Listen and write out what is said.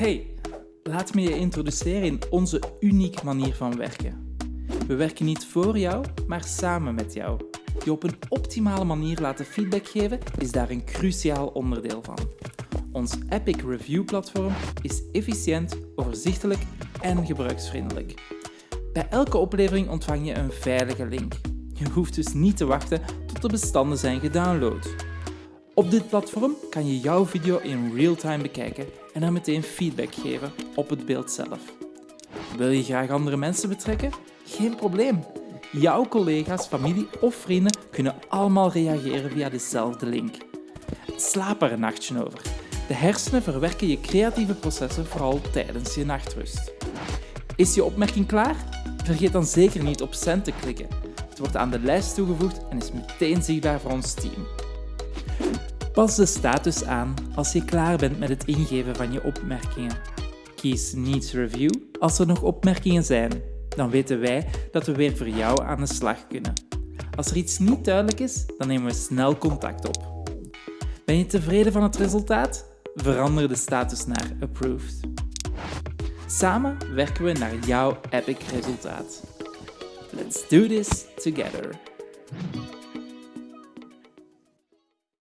Hey, laat me je introduceren in onze unieke manier van werken. We werken niet voor jou, maar samen met jou. Je op een optimale manier laten feedback geven is daar een cruciaal onderdeel van. Ons Epic Review platform is efficiënt, overzichtelijk en gebruiksvriendelijk. Bij elke oplevering ontvang je een veilige link. Je hoeft dus niet te wachten tot de bestanden zijn gedownload. Op dit platform kan je jouw video in real-time bekijken en dan meteen feedback geven op het beeld zelf. Wil je graag andere mensen betrekken? Geen probleem. Jouw collega's, familie of vrienden kunnen allemaal reageren via dezelfde link. Slaap er een nachtje over. De hersenen verwerken je creatieve processen vooral tijdens je nachtrust. Is je opmerking klaar? Vergeet dan zeker niet op send te klikken. Het wordt aan de lijst toegevoegd en is meteen zichtbaar voor ons team. Pas de status aan als je klaar bent met het ingeven van je opmerkingen. Kies Needs Review als er nog opmerkingen zijn. Dan weten wij dat we weer voor jou aan de slag kunnen. Als er iets niet duidelijk is, dan nemen we snel contact op. Ben je tevreden van het resultaat? Verander de status naar Approved. Samen werken we naar jouw epic resultaat. Let's do this together.